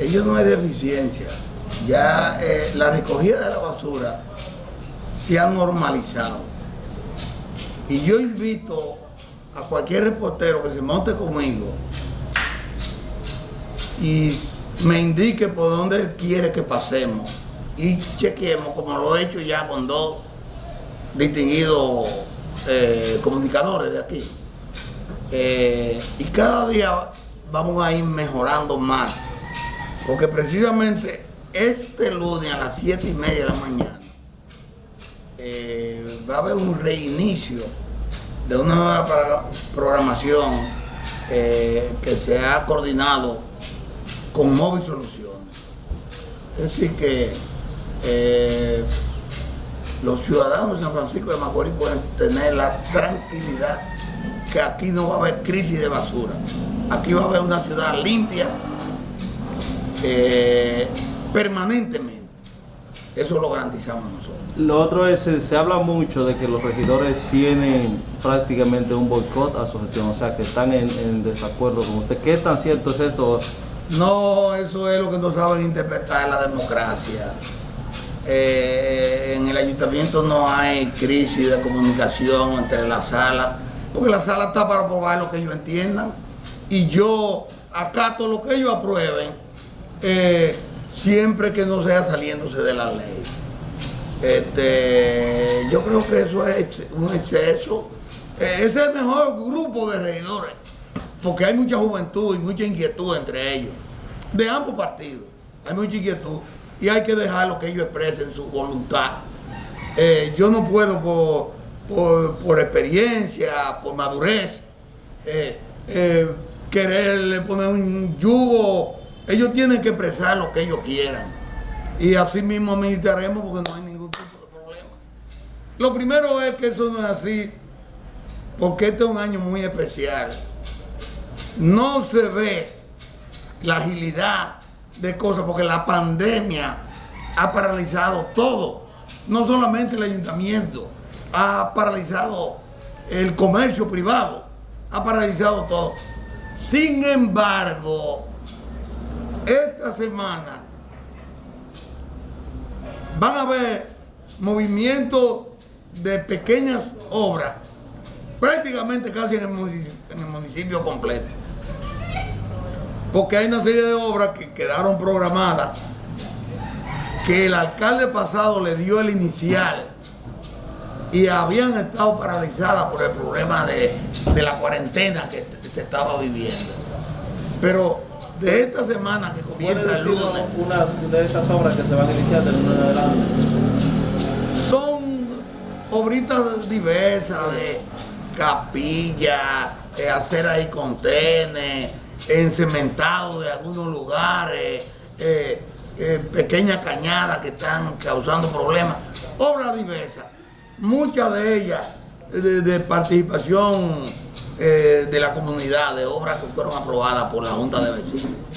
ellos no hay deficiencia. Ya eh, la recogida de la basura se ha normalizado. Y yo invito a cualquier reportero que se monte conmigo y me indique por dónde él quiere que pasemos y chequemos, como lo he hecho ya con dos distinguidos eh, comunicadores de aquí. Eh, y cada día vamos a ir mejorando más, porque precisamente este lunes a las 7 y media de la mañana eh, va a haber un reinicio de una nueva programación que se ha coordinado con Móvil Soluciones. Es decir que eh, los ciudadanos de San Francisco de Macorís pueden tener la tranquilidad que aquí no va a haber crisis de basura. Aquí va a haber una ciudad limpia eh, permanentemente. Eso lo garantizamos nosotros. Lo otro es, se, habla mucho de que los regidores tienen prácticamente un boicot a su gestión, o sea, que están en, en desacuerdo con usted. ¿Qué tan cierto es esto? No, eso es lo que no saben interpretar la democracia. Eh, en el ayuntamiento no hay crisis de comunicación entre la sala, porque la sala está para aprobar lo que ellos entiendan. Y yo acato lo que ellos aprueben, eh, siempre que no sea saliéndose de la ley. Este, yo creo que eso es un exceso. Eh, es el mejor grupo de regidores porque hay mucha juventud y mucha inquietud entre ellos, de ambos partidos, hay mucha inquietud y hay que dejarlo que ellos expresen su voluntad. Eh, yo no puedo por, experiencia, por madurez, eh, eh, quererle poner un yugo, ellos tienen que expresar lo que ellos quieran y así mismo administraremos porque no hay ningún tipo de problema. Lo primero es que eso no es así, porque este es un año muy especial no se ve la agilidad de cosas, porque la pandemia ha paralizado todo, no solamente el ayuntamiento, ha paralizado el comercio privado, ha paralizado todo. Sin embargo, esta semana van a haber movimientos de pequeñas obras, prácticamente casi en el municipio completo porque hay una serie de obras que quedaron programadas que el alcalde pasado le dio el inicial y habían estado paralizadas por el problema de, la cuarentena que se estaba viviendo. Pero de esta semana que comienza el lunes... Una de esas obras que se van a iniciar del lunes adelante? Son obritas diversas de capilla, de hacer ahí contenes, encementado de algunos lugares, eh, eh, pequeñas cañadas que están causando problemas, obras diversas, muchas de ellas de, participación eh, de la comunidad, de obras que fueron aprobadas por la Junta de Vecinos.